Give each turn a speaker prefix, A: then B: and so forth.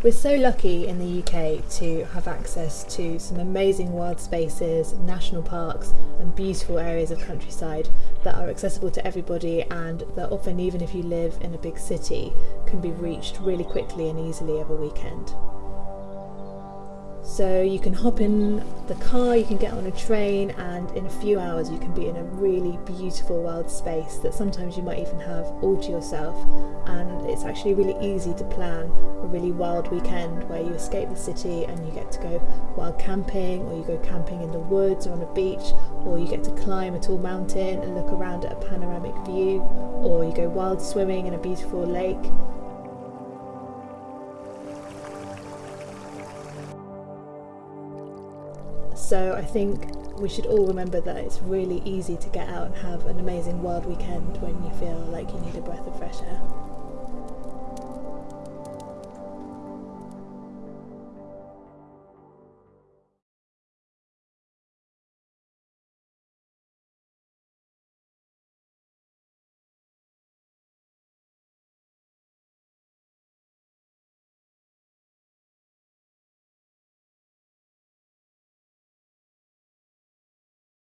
A: We're so lucky in the UK to have access to some amazing wild spaces, national parks, and beautiful areas of countryside that are accessible to everybody and that often, even if you live in a big city, can be reached really quickly and easily over weekend. So you can hop in the car, you can get on a train, and in a few hours you can be in a really beautiful wild space that sometimes you might even have all to yourself. And it's actually really easy to plan a really wild weekend where you escape the city and you get to go wild camping, or you go camping in the woods or on a beach, or you get to climb a tall mountain and look around at a panoramic view, or you go wild swimming in a beautiful lake. So I think we should all remember that it's really easy to get out and have an amazing wild weekend when you feel like you need a breath of fresh air.